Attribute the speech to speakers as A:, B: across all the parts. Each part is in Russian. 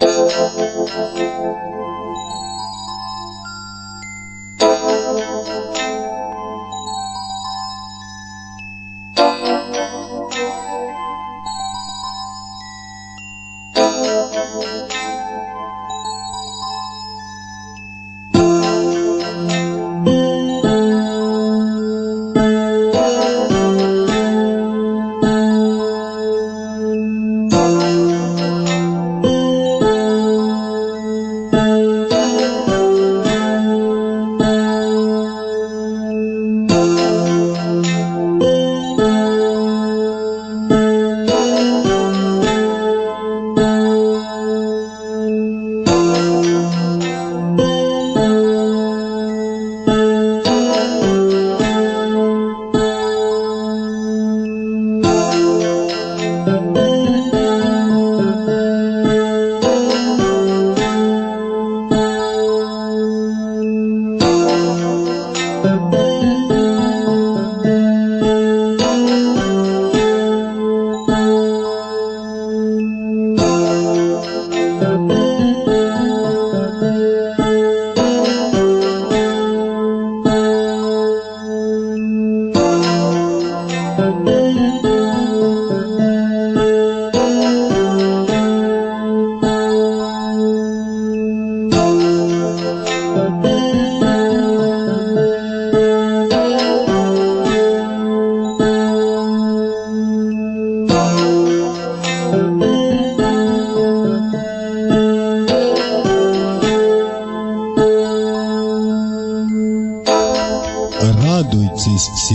A: Радуйтесь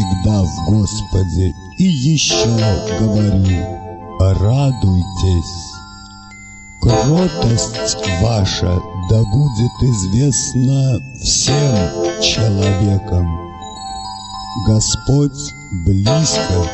A: всегда в Господе, и еще говорю, радуйтесь. Кротость ваша да будет известна всем человекам. Господь близко.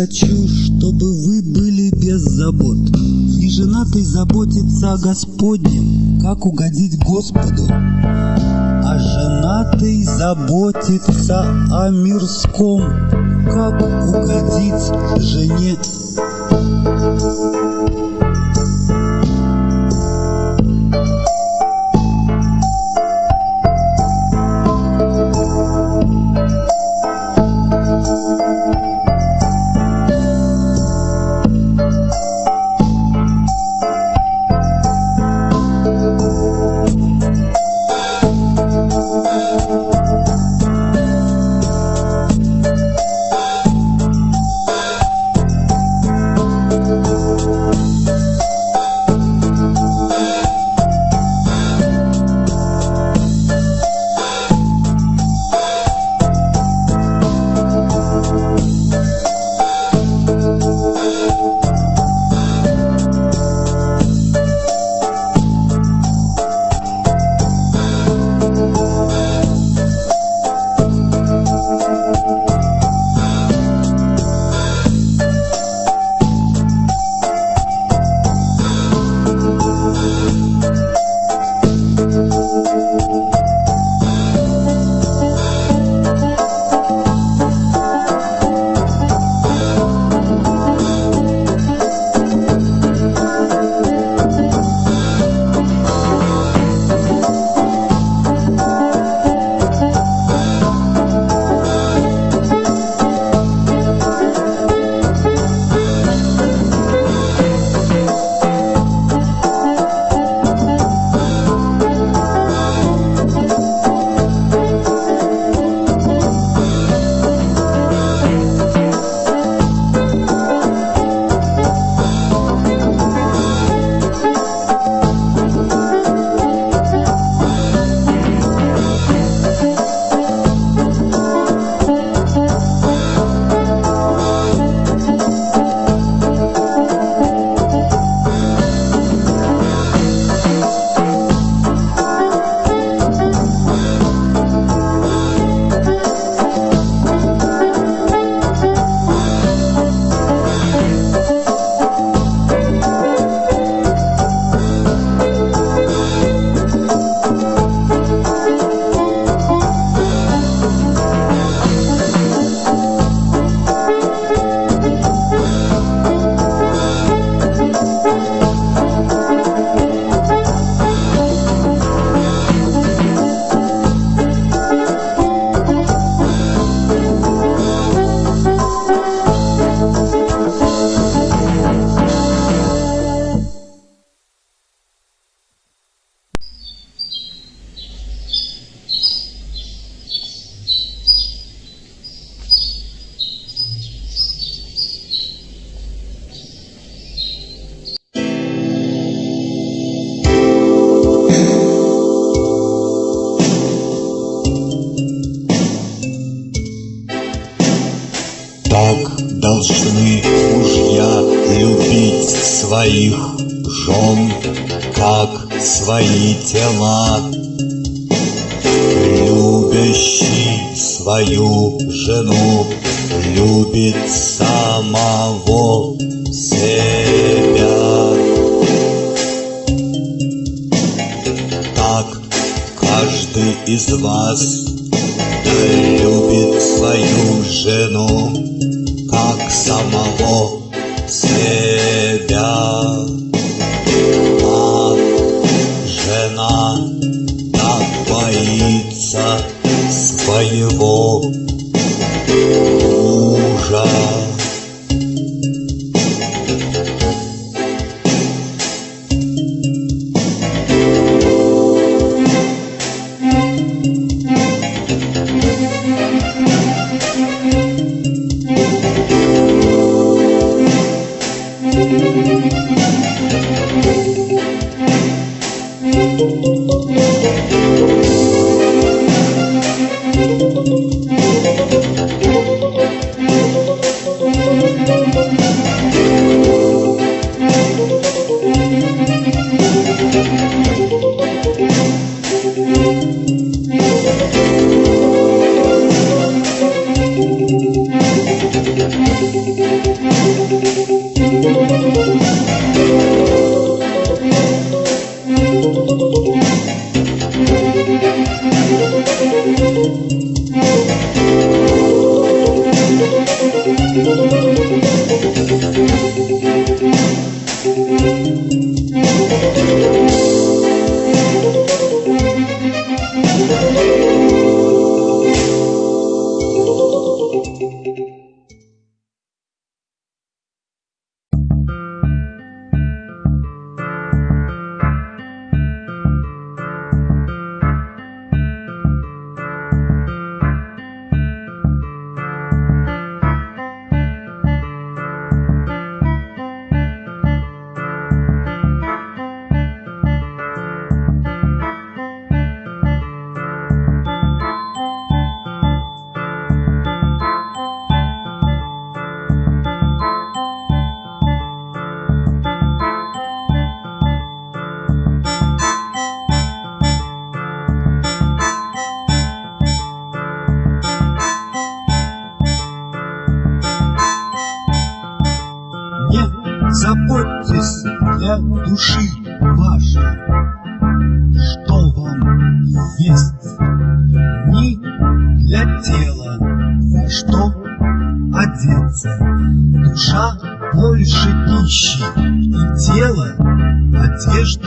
B: Хочу, чтобы вы были без забот. И женатый заботится о Господнем, как угодить Господу. А женатый заботится о мирском, как угодить жене.
A: должны мужья любить своих жен, как свои тела. Любящий свою жену любит самого себя. Так каждый из вас любит свою жену как
B: души вашей, что вам есть, ни для тела, что одеться. Душа больше пищи и тело одежды.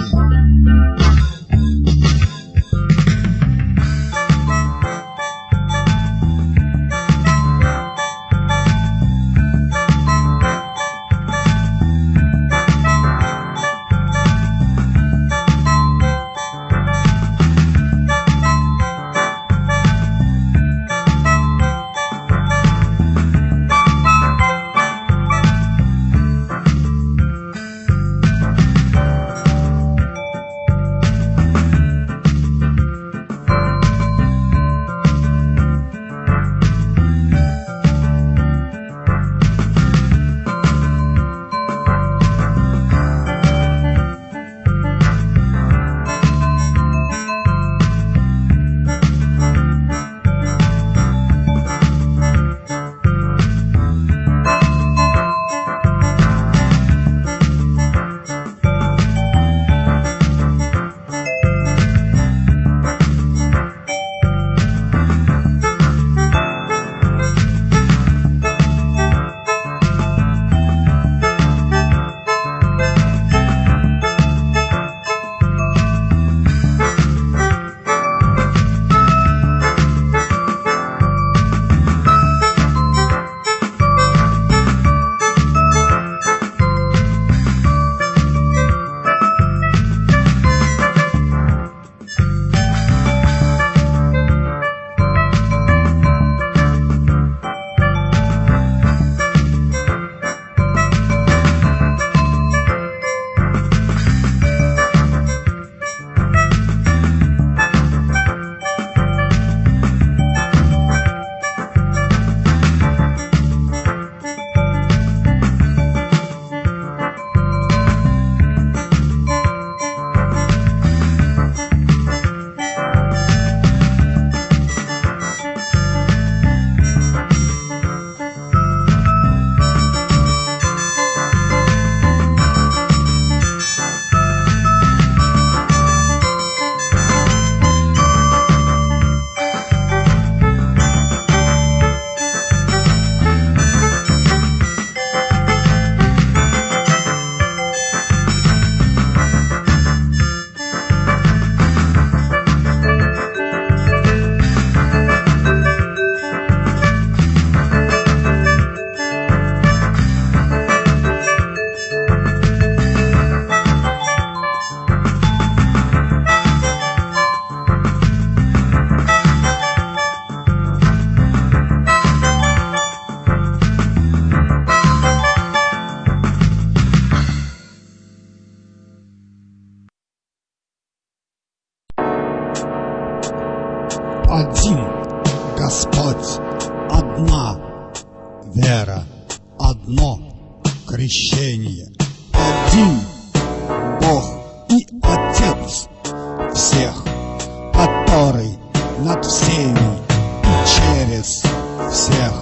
B: Всех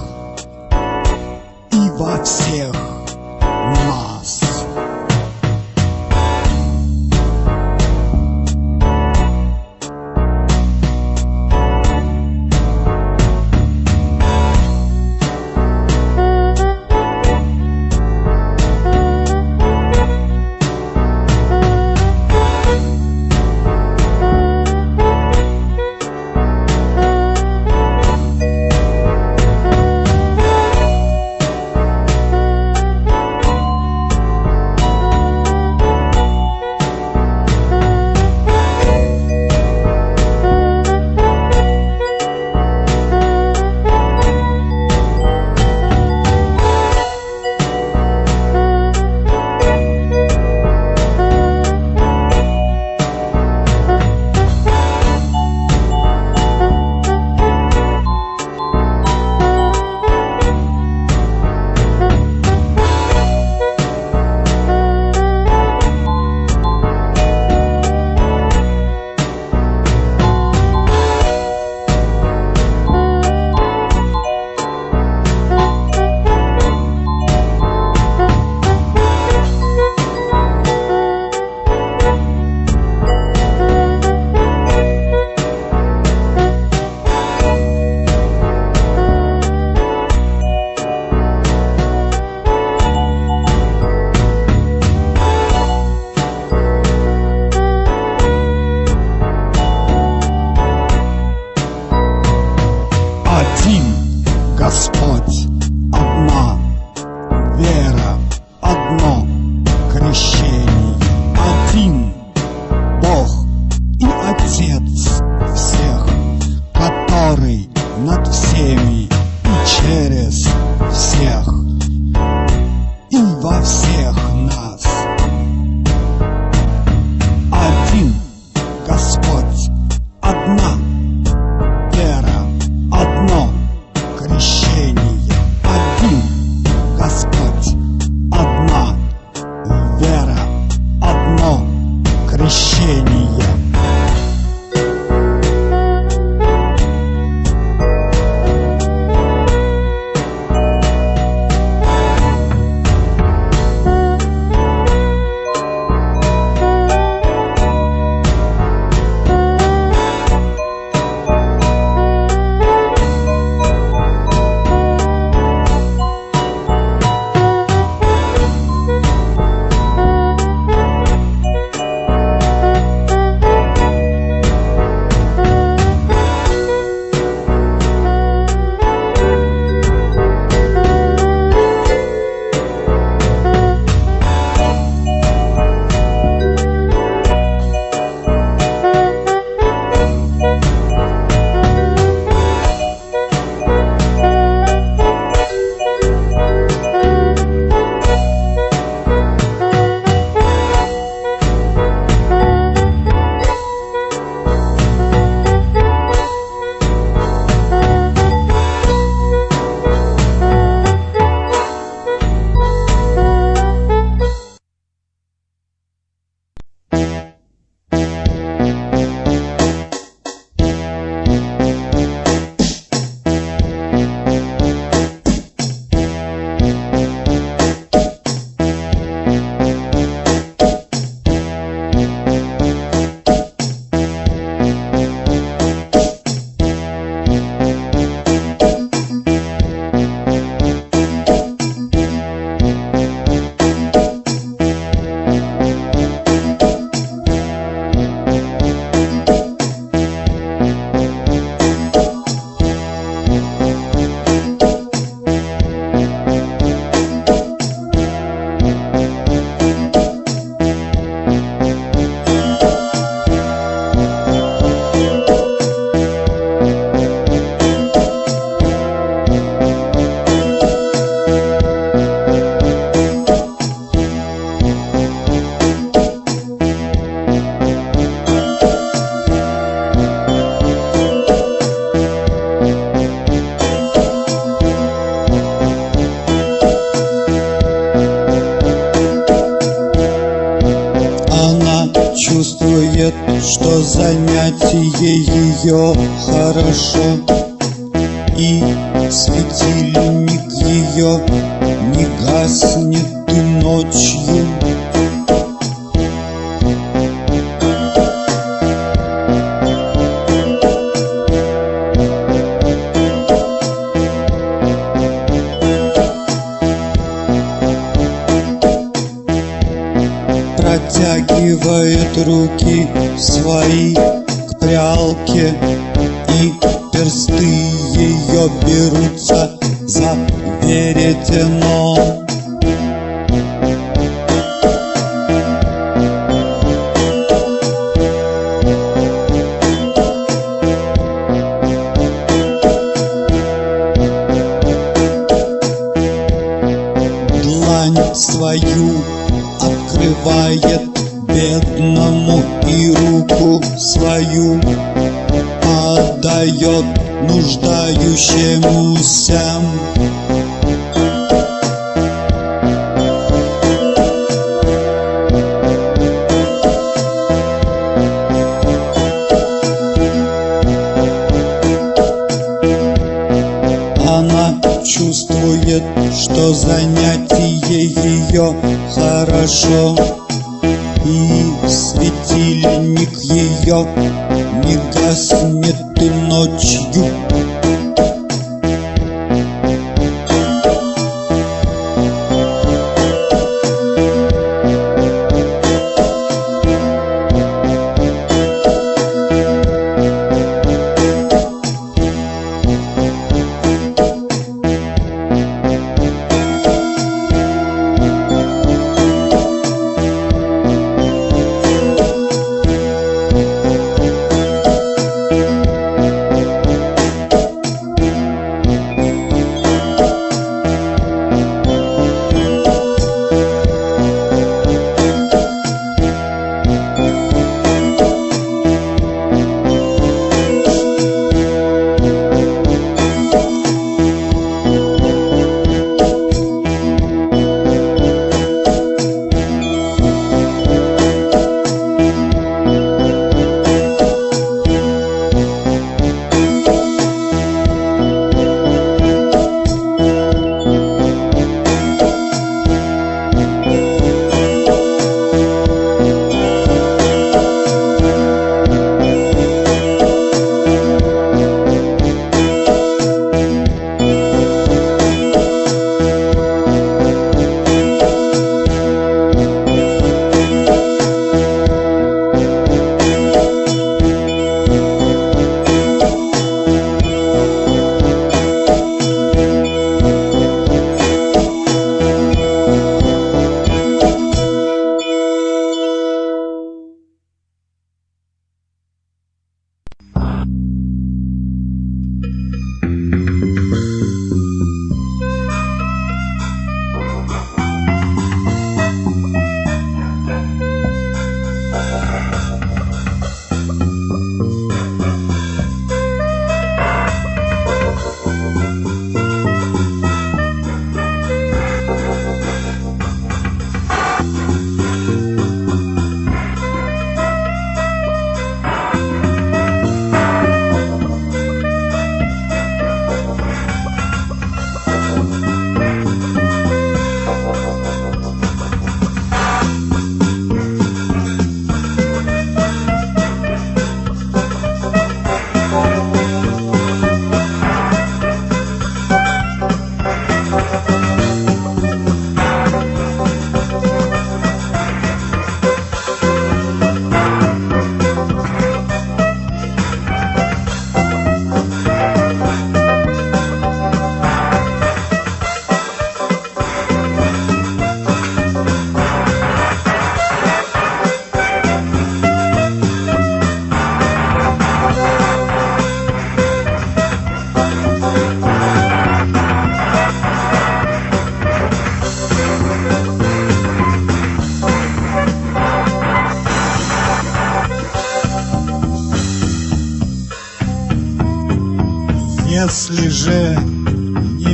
B: и во всех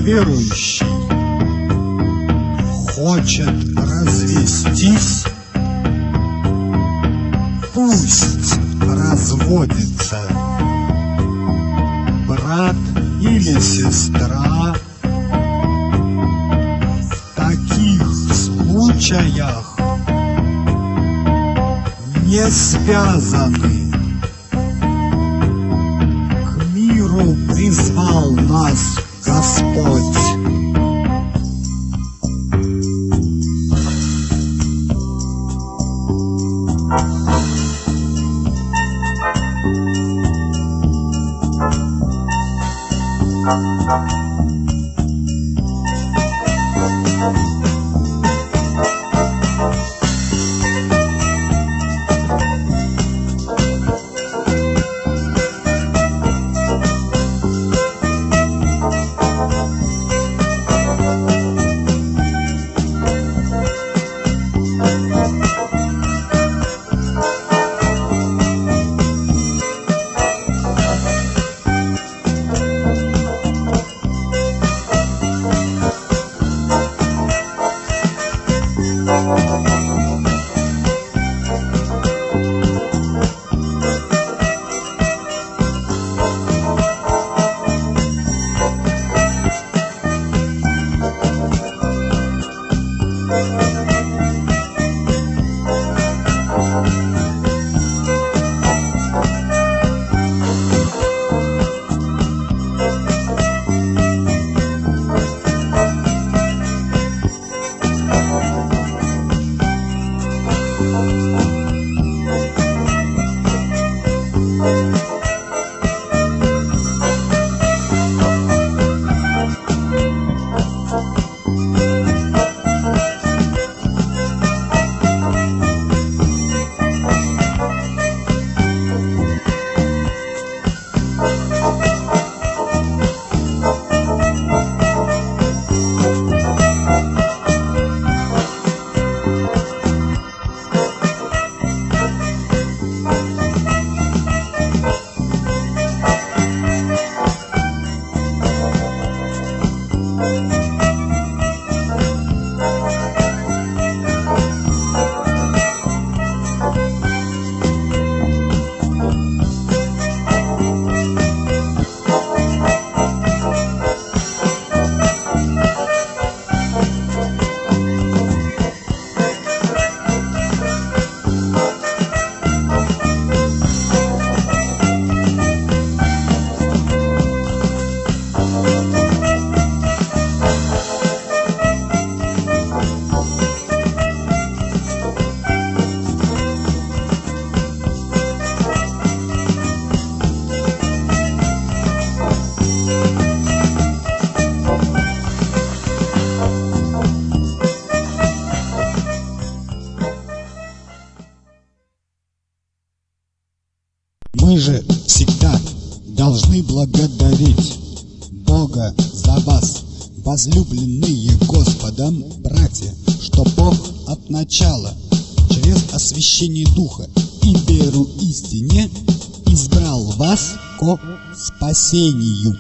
B: неверующий хочет развестись, Пусть разводится брат или сестра. В таких случаях не связаны. Thank you. Мы же всегда должны благодарить Бога за вас, возлюбленные Господом братья, что Бог от начала через освящение Духа и веру истине избрал вас ко спасению.